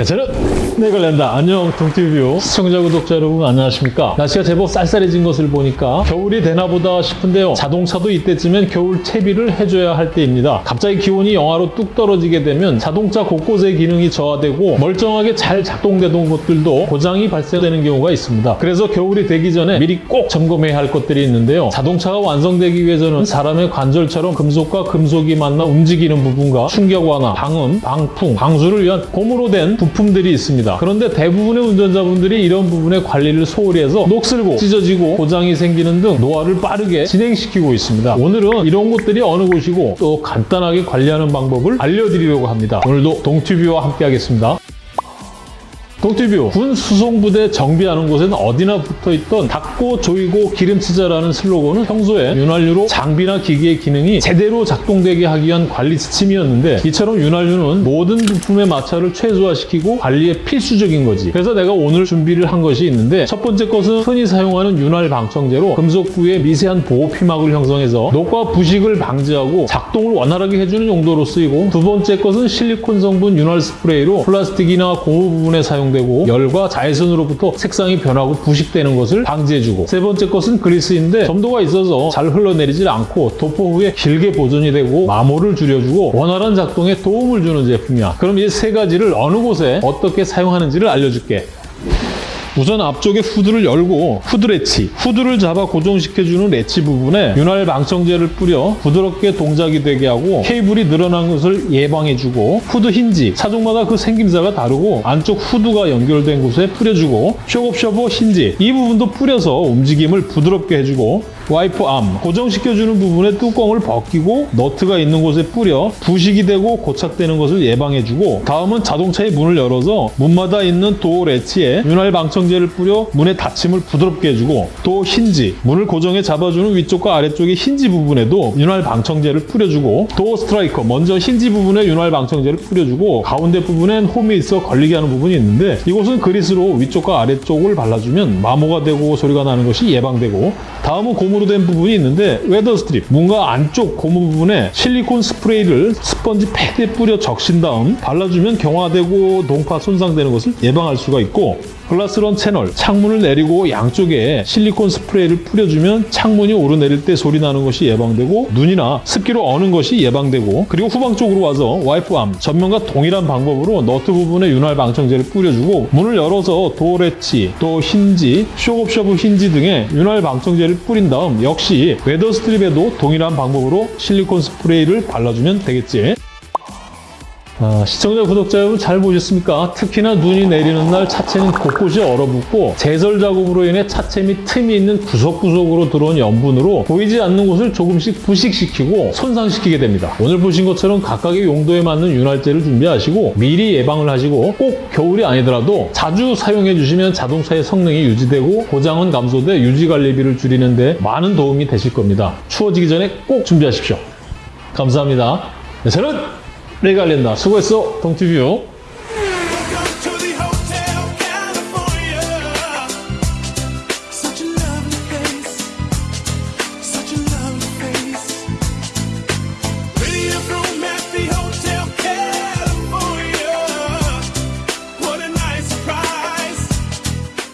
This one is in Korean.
네, 저는 내걸랜다. 안녕 동티뷰 시청자 구독자 여러분 안녕하십니까? 날씨가 제법 쌀쌀해진 것을 보니까 겨울이 되나 보다 싶은데요. 자동차도 이때쯤엔 겨울 채비를 해줘야 할 때입니다. 갑자기 기온이 영하로 뚝 떨어지게 되면 자동차 곳곳의 기능이 저하되고 멀쩡하게 잘 작동되던 것들도 고장이 발생되는 경우가 있습니다. 그래서 겨울이 되기 전에 미리 꼭 점검해야 할 것들이 있는데요. 자동차가 완성되기 위해서는 사람의 관절처럼 금속과 금속이 만나 움직이는 부분과 충격 완화, 방음, 방풍, 방수를 위한 고무로 된 부품 들이 있습니다. 그런데 대부분의 운전자분들이 이런 부분의 관리를 소홀히 해서 녹슬고 찢어지고 고장이 생기는 등 노화를 빠르게 진행시키고 있습니다. 오늘은 이런 곳들이 어느 곳이고 또 간단하게 관리하는 방법을 알려드리려고 합니다. 오늘도 동튜뷰와 함께 하겠습니다. 동티뷰 군 수송부대 정비하는 곳에는 어디나 붙어있던 닦고 조이고 기름치자라는 슬로건은 평소에 윤활유로 장비나 기기의 기능이 제대로 작동되게 하기 위한 관리 지침이었는데 이처럼 윤활유는 모든 부품의 마찰을 최소화시키고 관리에 필수적인 거지. 그래서 내가 오늘 준비를 한 것이 있는데 첫 번째 것은 흔히 사용하는 윤활 방청제로 금속 부위에 미세한 보호 피막을 형성해서 녹과 부식을 방지하고 작동을 원활하게 해주는 용도로 쓰이고 두 번째 것은 실리콘 성분 윤활 스프레이로 플라스틱이나 고무 부분에 사용 되고 열과 자외선으로부터 색상이 변하고 부식되는 것을 방지해주고 세 번째 것은 그리스인데 점도가 있어서 잘 흘러내리질 않고 도포 후에 길게 보존이 되고 마모를 줄여주고 원활한 작동에 도움을 주는 제품이야. 그럼 이 세 가지를 어느 곳에 어떻게 사용하는지를 알려줄게 우선 앞쪽에 후드를 열고 후드 latch, 후드를 잡아 고정시켜주는 latch 부분에 윤활 방청제를 뿌려 부드럽게 동작이 되게 하고 케이블이 늘어난 것을 예방해주고 후드 힌지, 차종마다 그 생김새가 다르고 안쪽 후드가 연결된 곳에 뿌려주고 shock absorber 힌지 이 부분도 뿌려서 움직임을 부드럽게 해주고 wiper arm 고정시켜주는 부분에 뚜껑을 벗기고 너트가 있는 곳에 뿌려 부식이 되고 고착되는 것을 예방해주고 다음은 자동차의 문을 열어서 문마다 있는 도어 latch에 윤활 방청제를 뿌려 문의 닫힘을 부드럽게 해주고 도어 힌지 문을 고정해 잡아주는 위쪽과 아래쪽의 힌지 부분에도 윤활 방청제를 뿌려주고 도어 스트라이커 먼저 힌지 부분에 윤활 방청제를 뿌려주고 가운데 부분엔 홈이 있어 걸리게 하는 부분이 있는데 이곳은 그리스로 위쪽과 아래쪽을 발라주면 마모가 되고 소리가 나는 것이 예방되고 다음은 고무로 된 부분이 있는데 weather strip 문과 안쪽 고무 부분에 실리콘 스프레이를 스펀지 패드에 뿌려 적신 다음 발라주면 경화되고 동파 손상되는 것을 예방할 수가 있고 glass run channel 창문을 내리고 양쪽에 실리콘 스프레이를 뿌려주면 창문이 오르내릴 때 소리 나는 것이 예방되고 눈이나 습기로 어는 것이 예방되고 그리고 후방 쪽으로 와서 wiper arm 전면과 동일한 방법으로 너트 부분에 윤활 방청제를 뿌려주고 문을 열어서 도어 latch, 도어 힌지, shock absorber 힌지 등에 윤활 방청제를 뿌린 다음 역시 weather strip에도 동일한 방법으로 실리콘 스프레이를 발라주면 되겠지. 아, 시청자, 구독자 여러분 잘 보셨습니까? 특히나 눈이 내리는 날 차체는 곳곳이 얼어붙고 제설 작업으로 인해 차체 및 틈이 있는 구석구석으로 들어온 염분으로 보이지 않는 곳을 조금씩 부식시키고 손상시키게 됩니다. 오늘 보신 것처럼 각각의 용도에 맞는 윤활제를 준비하시고 미리 예방을 하시고 꼭 겨울이 아니더라도 자주 사용해 주시면 자동차의 성능이 유지되고 고장은 감소돼 유지관리비를 줄이는 데 많은 도움이 되실 겁니다. 추워지기 전에 꼭 준비하십시오. 감사합니다. 네, 저는 레갈렌다. 수고했어 동티뷰